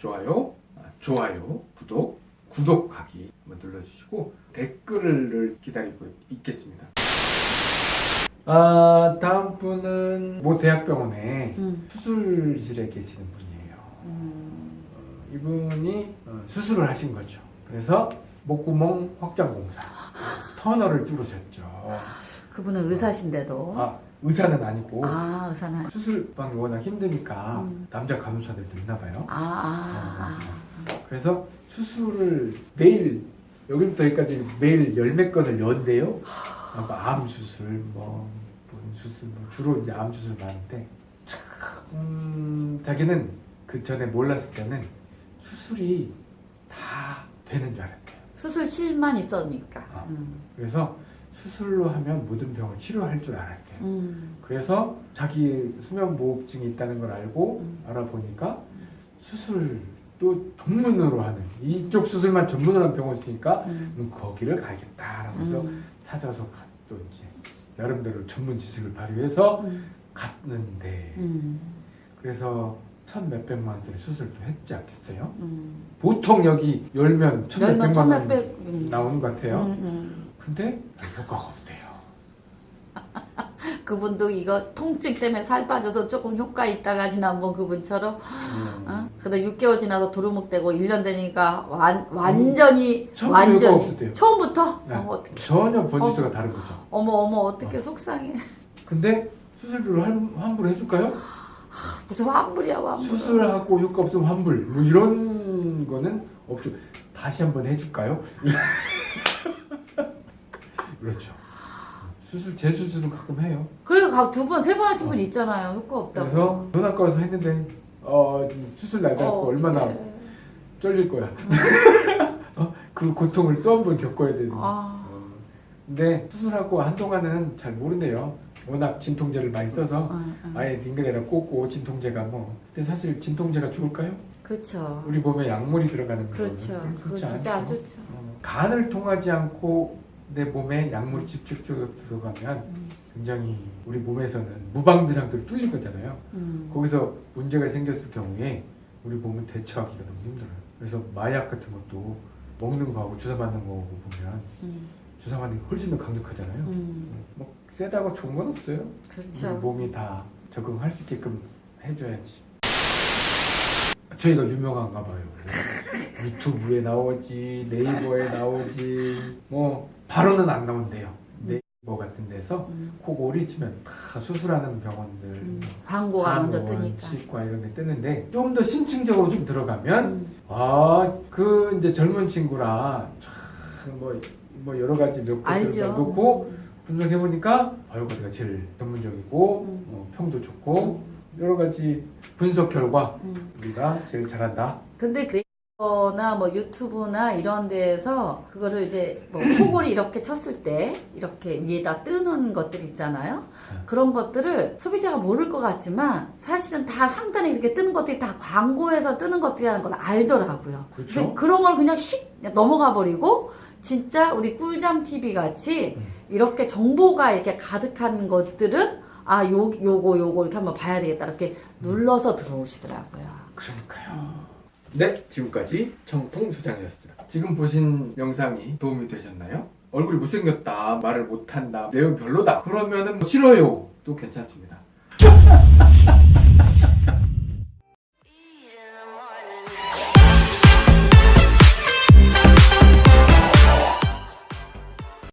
좋아요, 아, 좋아요, 구독, 구독하기 눌러주시고 댓글을 기다리고 있겠습니다. 아, 다음 분은 모 대학병원에 음. 수술실에 계시는 분이에요. 음. 어, 이분이 어, 수술을 하신 거죠. 그래서 목구멍 확장 공사, 터널을 뚫으셨죠. 그분은 의사신데도. 아, 의사는 아니고 아, 의사는. 수술방이 워낙 힘드니까 음. 남자 간호사들도 있나 봐요. 아, 아, 아. 그래서 수술을 매일 여기부터 여기까지 매일 열몇 건을 연대요. 아, 암 수술, 뭐, 뭔 수술, 뭐 주로 이제 암 수술 많은데 참 음, 자기는 그 전에 몰랐을 때는 수술이 다 되는 줄 알았대요. 수술실만 있었으니까. 아. 음. 그래서 수술로 하면 모든 병을 치료할 줄 알았대요. 음. 그래서 자기 수면무호흡증이 있다는 걸 알고 음. 알아보니까 수술도 전문으로 하는 이쪽 수술만 전문으로 하는 병원 있으니까 음. 그럼 거기를 가야겠다 라면서 음. 찾아서 가- 또 이제 나름대로 전문 지식을 발휘해서 음. 갔는데 음. 그래서 천 몇백만 원짜리 수술도 했지 않겠어요? 음. 보통 여기 열면 천 몇백만 원 음. 나오는 것 같아요. 음, 음. 근데 별 효과가 없대요. 그분도 이거 통증 때문에 살 빠져서 조금 효과 있다가 지난 번 그분처럼 음. 어? 근데 6개월 지나서 도루묵되고 1년 되니까 완, 완전히 효과가 완전히. 처음부터 네. 어, 전혀 번지수가 다른 거죠. 어머 어머 어떻게 속상해 근데 수술비로 환- 환불 해줄까요? 무슨 환불이야 환불 수술하고 효과 없으면 환불 뭐 이런 거는 없죠. 다시 한번 해줄까요? 그렇죠. 수술 재수술은 가끔 해요. 그래서 두 번 세 번 하신 분 있잖아요 효과 없다고 그래서 가서 했는데 어, 수술 날 어, 얼마나 어떡해. 쩔릴 거야. 어? 그 고통을 또 한 번 겪어야 되는. 아, 어, 근데 수술하고 한동안은 잘 모른대요. 워낙 진통제를 많이 써서 어, 어. 아예 딩글에다 꽂고 진통제가 뭐. 근데 사실 진통제가 좋을까요? 그렇죠 우리 몸에 약물이 들어가는 거 그렇죠 그거 진짜 안 좋죠 어, 간을 통하지 않고 내 몸에 약물이 직접적으로 들어가면 음, 굉장히 우리 몸에서는 무방비 상태로 뚫린 거잖아요. 음. 거기서 문제가 생겼을 경우에 우리 몸은 대처하기가 너무 힘들어요. 그래서 마약 같은 것도 먹는 거하고 주사 맞는 거하고 보면 음, 주사 맞는 게 훨씬 더 강력하잖아요. 음. 뭐 세다고 좋은 건 없어요. 우리 그렇죠 몸이 다 적응할 수 있게끔 해줘야지. 저희가 유명한가 봐요. 유튜브에 나오지, 네이버에 나오지, 뭐 바로는 안 나온대요. 네이버 같은 데서 음, 코골이 치면 다 수술하는 병원들, 음. 광고가 먼저 뜨니까 치과 이런 게 뜨는데 좀 더 심층적으로 좀 들어가면 음, 아그 이제 젊은 친구라 참뭐 뭐 여러 가지 몇 개를 알죠 놓고 분석해 보니까 바이오가드가 제일 전문적이고 음. 어, 평도 좋고 여러 가지 분석 결과 음. 우리가 제일 잘한다. 근데 네 이버나 뭐 유튜브나 이런 데에서 그거를 이제 뭐 코골이 이렇게 쳤을 때 이렇게 위에다 뜨는 것들 있잖아요. 네. 그런 것들을 소비자가 모를 것 같지만 사실은 다 상단에 이렇게 뜨는 것들이 다 광고에서 뜨는 것들이라는 걸 알더라고요. 그렇죠. 그런 걸 그냥 휙 넘어가 버리고 진짜 우리 꿀잠 TV 같이 음. 이렇게 정보가 이렇게 가득한 것들은 아, 요, 요거, 요거 이렇게 한번 봐야 되겠다. 이렇게 눌러서 들어오시더라고요. 그러니까요. 네, 지금까지 정통소장이었습니다. 지금 보신 영상이 도움이 되셨나요? 얼굴이 못생겼다, 말을 못한다, 내용 별로다. 그러면은 뭐 싫어요. 도 괜찮습니다.